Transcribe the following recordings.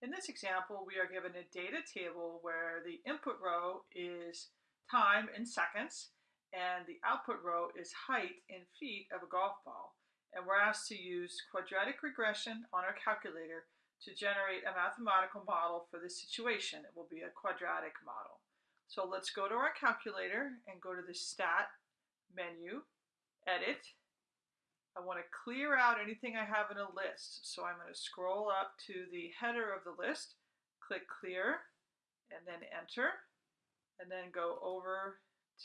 In this example, we are given a data table where the input row is time in seconds and the output row is height in feet of a golf ball. And we're asked to use quadratic regression on our calculator to generate a mathematical model for this situation. It will be a quadratic model. So let's go to our calculator and go to the Stat menu, Edit, I want to clear out anything I have in a list. So I'm going to scroll up to the header of the list, click clear, and then enter, and then go over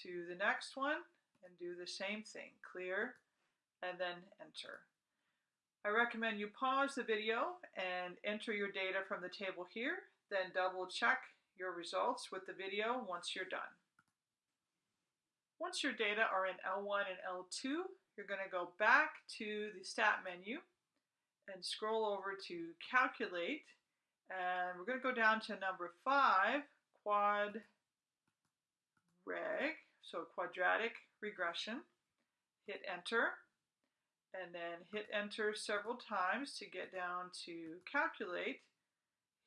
to the next one and do the same thing, clear, and then enter. I recommend you pause the video and enter your data from the table here, then double check your results with the video once you're done. Once your data are in L1 and L2, you're going to go back to the stat menu and scroll over to calculate. And we're going to go down to number five quad reg so quadratic regression. Hit enter and then hit enter several times to get down to calculate.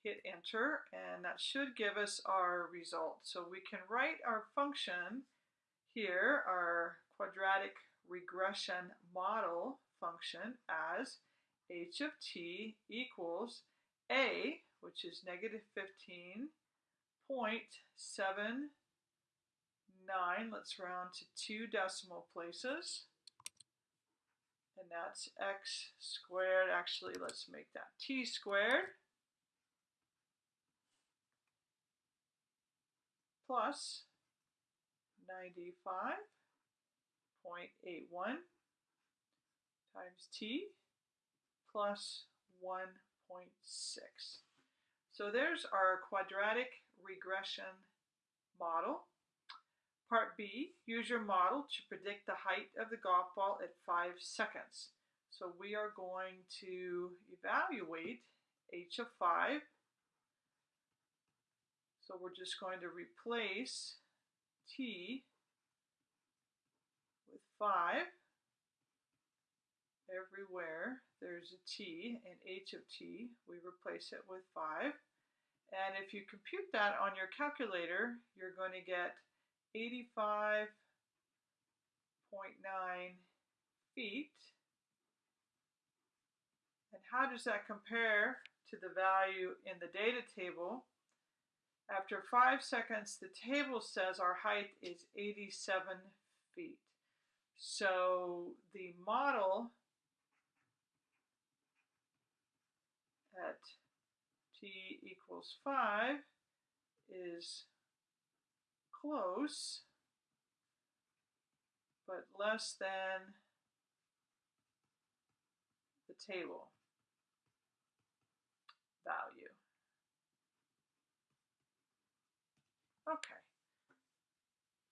Hit enter and that should give us our result. So we can write our function here our quadratic regression model function as h of t equals a, which is negative 15.79, let's round to two decimal places, and that's x squared, actually let's make that t squared, plus 95 0.81 times t plus 1.6. So there's our quadratic regression model. Part B, use your model to predict the height of the golf ball at 5 seconds. So we are going to evaluate h of 5. So we're just going to replace t 5. Everywhere there's a t and h of t, we replace it with 5. And if you compute that on your calculator, you're going to get 85.9 feet. And how does that compare to the value in the data table? After 5 seconds, the table says our height is 87 feet. So the model at t equals 5 is close, but less than the table value. Okay.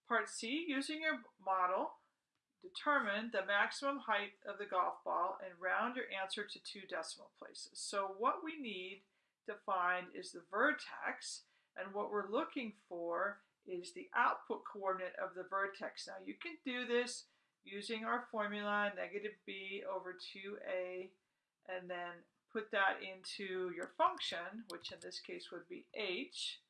Part C, using your model, Determine the maximum height of the golf ball and round your answer to two decimal places. So what we need to find is the vertex, and what we're looking for is the output coordinate of the vertex. Now you can do this using our formula, negative b over 2a, and then put that into your function, which in this case would be h,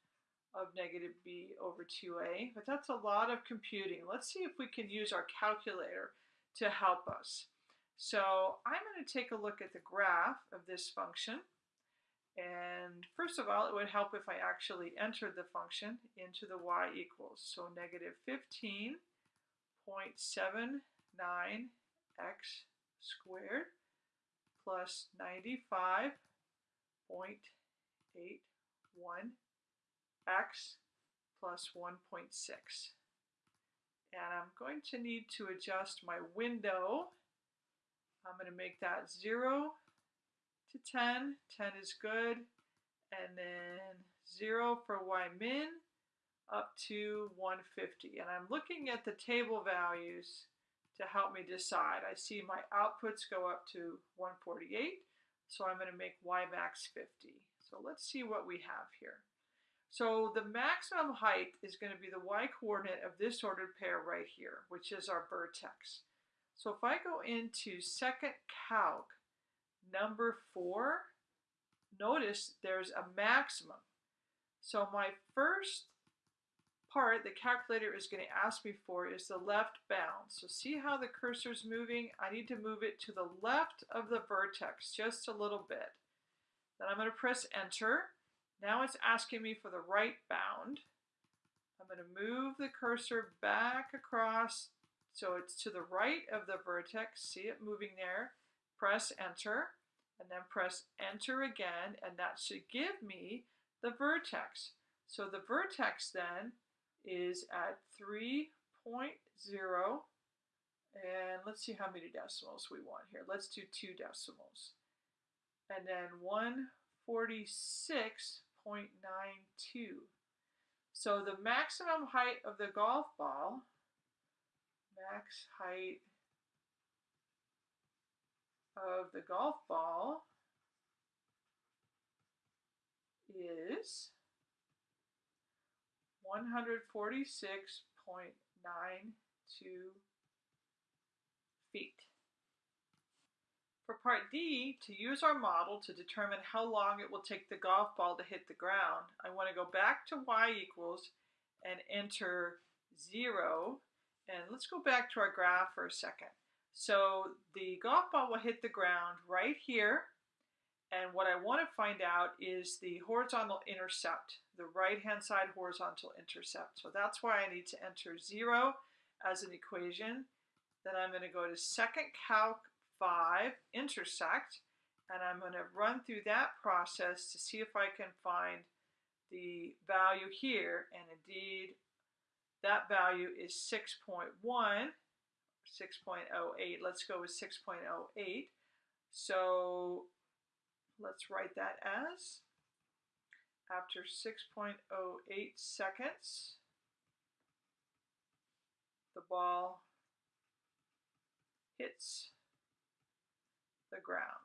of negative b over 2a, but that's a lot of computing. Let's see if we can use our calculator to help us. So I'm going to take a look at the graph of this function. And first of all, it would help if I actually entered the function into the y equals. So negative 15.79x squared plus 95.81 x plus 1.6. And I'm going to need to adjust my window. I'm going to make that 0 to 10. 10 is good. And then 0 for y min up to 150. And I'm looking at the table values to help me decide. I see my outputs go up to 148, so I'm going to make y max 50. So let's see what we have here. So the maximum height is going to be the y-coordinate of this ordered pair right here, which is our vertex. So if I go into second calc, number four, notice there's a maximum. So my first part the calculator is going to ask me for is the left bound. So see how the cursor is moving? I need to move it to the left of the vertex just a little bit. Then I'm going to press enter. Now it's asking me for the right bound. I'm going to move the cursor back across so it's to the right of the vertex. See it moving there. Press enter and then press enter again and that should give me the vertex. So the vertex then is at 3.0 and let's see how many decimals we want here. Let's do two decimals. And then 146.92. So the maximum height of the golf ball, max height of the golf ball is 146.92 feet. For part D, to use our model to determine how long it will take the golf ball to hit the ground, I want to go back to y equals and enter 0. And let's go back to our graph for a second. So the golf ball will hit the ground right here and what I want to find out is the horizontal intercept, the right-hand side horizontal intercept. So that's why I need to enter 0 as an equation. Then I'm going to go to second calc 5, intersect, and I'm going to run through that process to see if I can find the value here. And indeed, that value is 6.1, 6.08. Let's go with 6.08. So Let's write that as after 6.08 seconds, the ball hits the ground.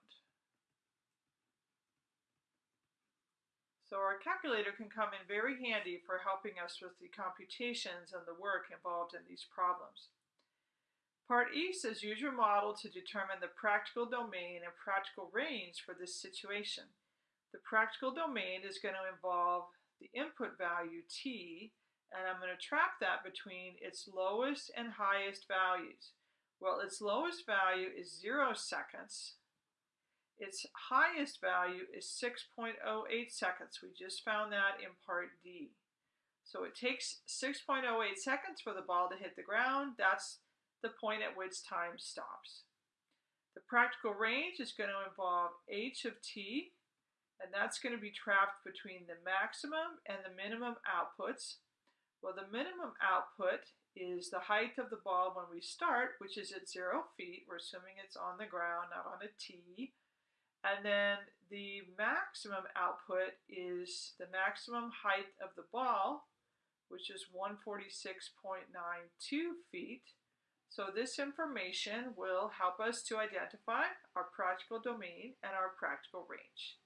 So our calculator can come in very handy for helping us with the computations and the work involved in these problems. Part E says use your model to determine the practical domain and practical range for this situation. The practical domain is going to involve the input value t, and I'm going to track that between its lowest and highest values. Well, its lowest value is 0 seconds. Its highest value is 6.08 seconds. We just found that in part D. So it takes 6.08 seconds for the ball to hit the ground. That's the point at which time stops. The practical range is going to involve h of t, and that's going to be trapped between the maximum and the minimum outputs. Well, the minimum output is the height of the ball when we start, which is at zero feet. We're assuming it's on the ground, not on a tee. And then the maximum output is the maximum height of the ball, which is 146.92 feet. So this information will help us to identify our practical domain and our practical range.